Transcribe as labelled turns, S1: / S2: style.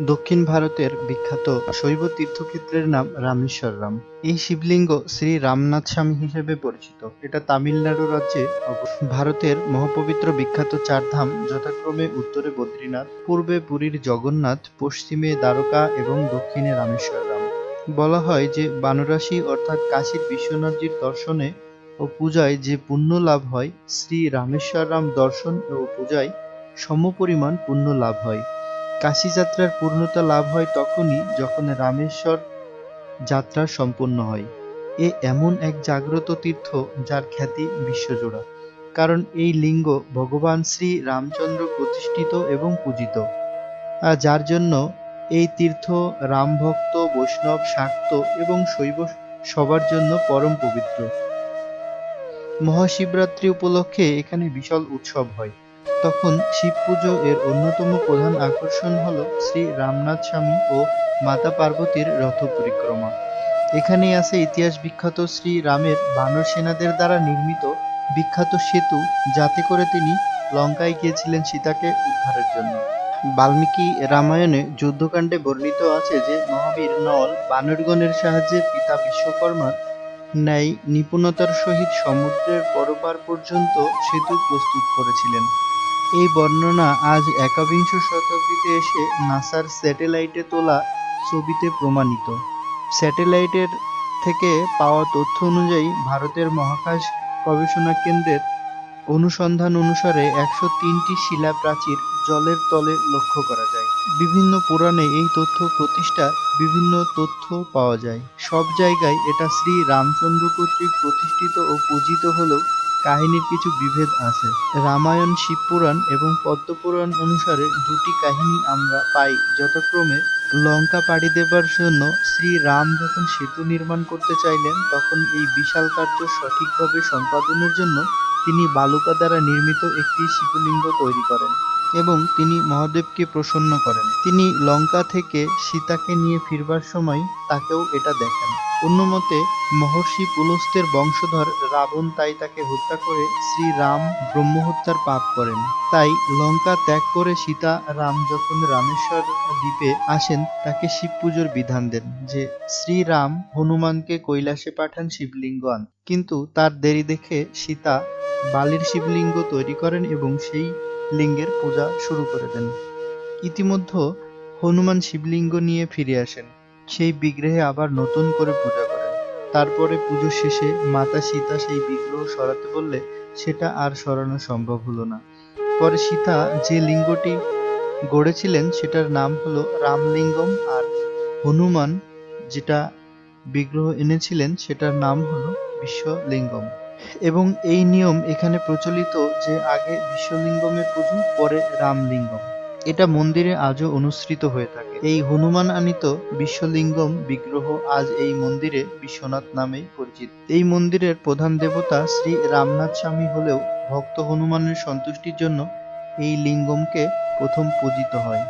S1: দক্ষিণ ভারতের বিখ্যাত শৈব তীর্থক্ষেত্রের নাম রামেশ্বরম এই শিবলিঙ্গ শ্রী রামনাথ স্বামী হিসেবে পরিচিত। এটা তামিলনাড়ু রাজ্যে ভারতের মহাপবিত্র বিখ্যাত চার ধাম যথাক্রমে উত্তরে বদ্রীনাথ, পূর্বে পুরীর জগন্নাথ, পশ্চিমে দ্বারকা এবং দক্ষিণে রামেশ্বরম বলা হয় যে বানরাসি অর্থাৎ কাশীর বিশ্বনাথজির দর্শনে ও পূজায় যে পুণ্য লাভ হয়, শ্রী রামেশ্বরম দর্শন ও পূজায় সমপরিমাণ পুণ্য লাভ হয়। কাশী যাত্রার পূর্ণতা লাভ হয় তখনই যখন রামেশ্বর যাত্রা সম্পন্ন হয়। এ এমন এক জাগ্রত তীর্থ যার খ্যাতি বিশ্বজোড়া। কারণ এই লিঙ্গ ভগবান শ্রী রামচন্দ্র প্রতিষ্ঠিত এবং পূজিত। আর যার জন্য এই তীর্থ রামভক্ত, বৈষ্ণব শাক্ত এবং শৈব সবার জন্য পরম পবিত্র। মহাশিবরাত্রি উপলক্ষে এখানে বিশাল উৎসব হয়। তখন শিব পুজো এর অন্যতম প্রধান আকর্ষণ হল শ্রী রামনাথ স্বামী ও মাতা পার্বতীর রথ পরিক্রমা। এখানেই আছে ইতিহাস বিখ্যাত শ্রী রামের বানর সেনাদের দ্বারা নির্মিত বিখ্যাত সেতু, যাতে করে তিনি লঙ্কায় গিয়েছিলেন সীতাকে উদ্ধারের জন্য। বাল্মীকি রামায়ণে যুদ্ধকাণ্ডে বর্ণিত আছে যে, মহাবীর নল বানরগণের সাহায্যে পিতা বিশ্বকর্মার ন্যায় নিপুণতার সহিত সমুদ্রের পরপার পর্যন্ত সেতু প্রস্তুত করেছিলেন। এই বর্ণনা আজ একবিংশ শতাব্দীতে এসে নাসার স্যাটেলাইটে তোলা ছবিতে প্রমাণিত। স্যাটেলাইটের থেকে পাওয়া তথ্য অনুযায়ী ভারতের মহাকাশ গবেষণা কেন্দ্রের অনুসন্ধান অনুসারে একশো তিনটি শিলা প্রাচীর জলের তলে লক্ষ্য করা যায়। বিভিন্ন পুরাণে এই তথ্য প্রতিষ্ঠা বিভিন্ন তথ্য পাওয়া যায়। সব জায়গায় এটা শ্রী রামচন্দ্র কর্তৃক প্রতিষ্ঠিত ও পূজিত হলেও কাহিনীর কিছু বিভেদ আছে। রামায়ণ শিবপুরাণ এবং পদ্মপুরাণ অনুসারে দুটি কাহিনী আমরা পাই। যথাক্রমে লঙ্কা পাড়ি দেবার জন্য শ্রী রাম যখন সেতু নির্মাণ করতে চাইলেন, তখন এই বিশাল কার্য সঠিকভাবে সম্পাদনের জন্য তিনি বালুকা দ্বারা নির্মিত একটি শিবলিঙ্গ তৈরি করেন এবং তিনি মহাদেবকে প্রসন্ন করেন। তিনি লঙ্কা থেকে সীতাকে নিয়ে ফিরবার সময় তাকেও এটা দেখান। অন্যমতে মহর্ষি পুলস্ত্যের বংশধর রাবণ তাই তাকে হত্যা করে শ্রী রাম ব্রহ্মহত্যার পাপ করেন। তাই লঙ্কা ত্যাগ করে সীতা রাম যখন রামেশ্বর দ্বীপে আসেন, তাকে শিব পুজোর বিধান দেন, যে শ্রীরাম হনুমানকে কৈলাসে পাঠান শিবলিঙ্গ আন কিন্তু তার দেরি দেখে সীতা বালির শিবলিঙ্গ তৈরি করেন এবং সেই লিঙ্গের পূজা শুরু করে দেন। ইতিমধ্যে হনুমান শিবলিঙ্গ নিয়ে ফিরে আসেন। সেই বিগ্রহে আবার নতুন করে পূজা করেন তারপরে পুজো শেষে মাতা সীতা সেই বিগ্রহ সরাতে বললে, সেটা আর সরানো সম্ভব হলো না। পরে সীতা যে লিঙ্গটি গড়েছিলেন, সেটার নাম হলো রামলিঙ্গম। আর হনুমান যেটা বিগ্রহ এনেছিলেন, সেটার নাম হলো বিশ্বলিঙ্গম। এবং এই নিয়ম এখানে প্রচলিত যে আগে বিশ্বলিঙ্গমের পুজো, পরে রামলিঙ্গম। এটা মন্দিরে আজও অনুসৃত হয়ে থাকে। এই হনুমান আনিত বিশ্বলিঙ্গম বিগ্রহ আজ এই মন্দিরে বিশ্বনাথ নামেই পরিচিত। এই মন্দিরের প্রধান দেবতা শ্রী রামনাথ স্বামী হলেও ভক্ত হনুমানের সন্তুষ্টির জন্য এই লিঙ্গমকে প্রথম পূজিত হয়।